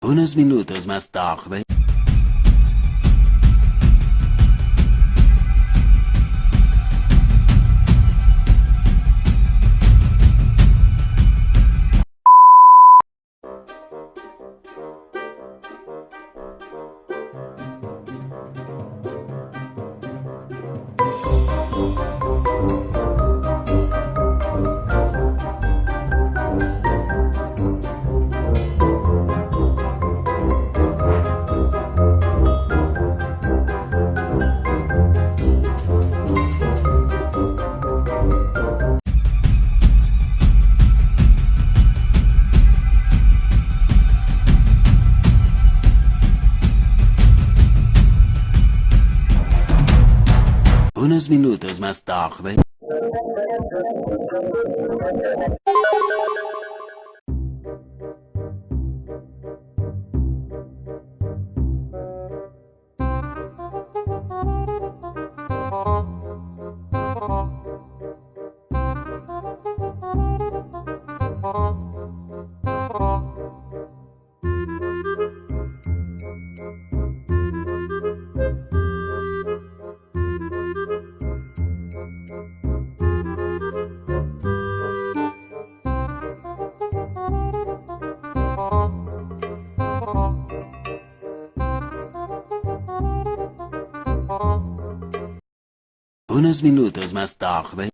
Unos minutos más tarde. Unos minutos más tarde. Unos minutos más tarde.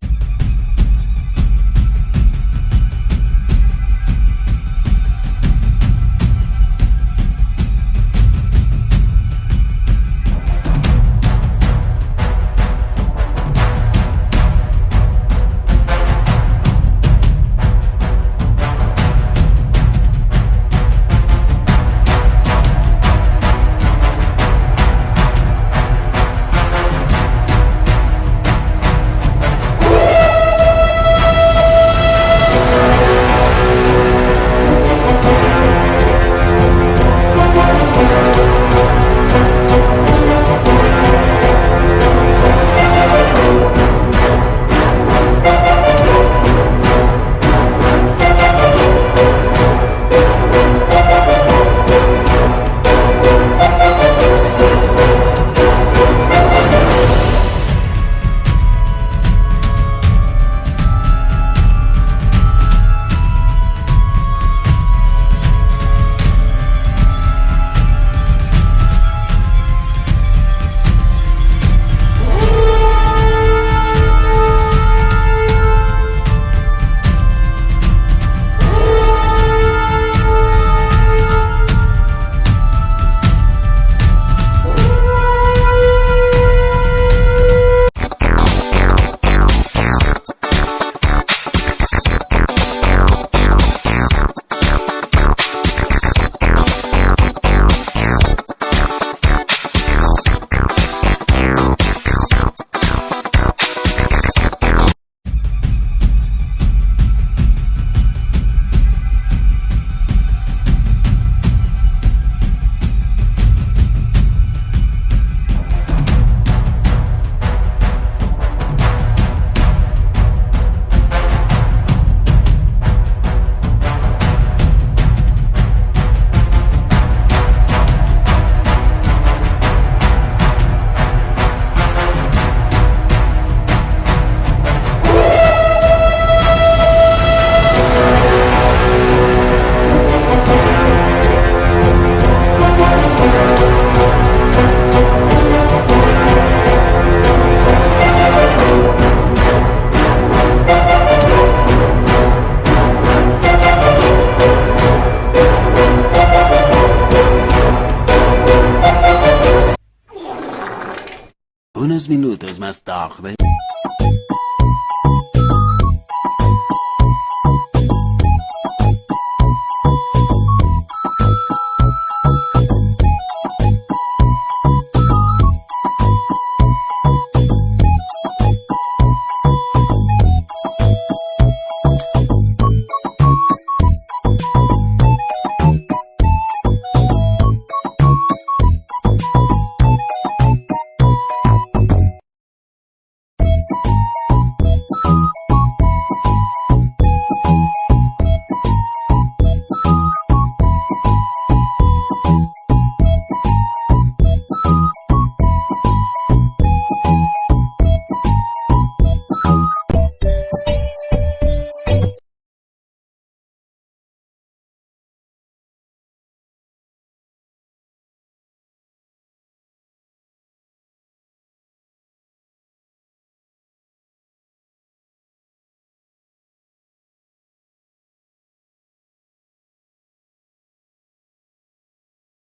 Unos minutos más tarde.